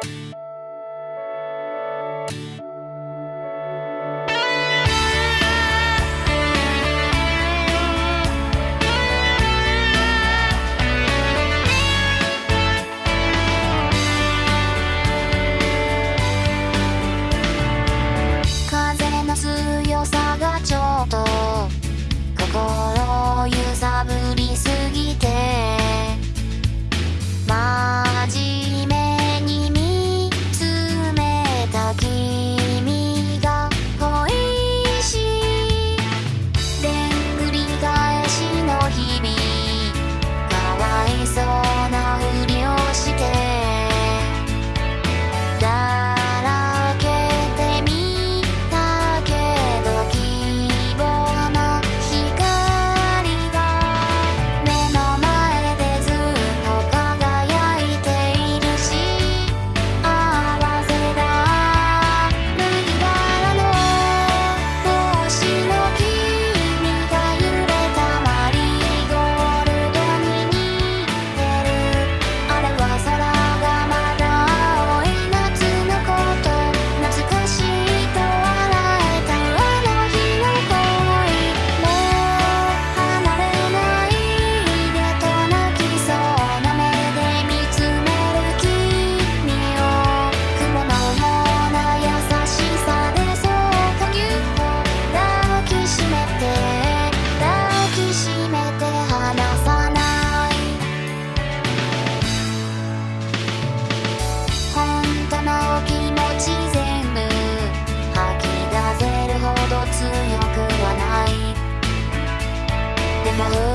風 my love.